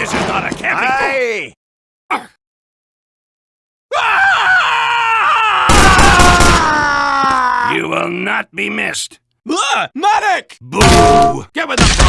This is not a camping. Aye! You will not be missed. Ah, medic! Boo! Get with the.